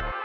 you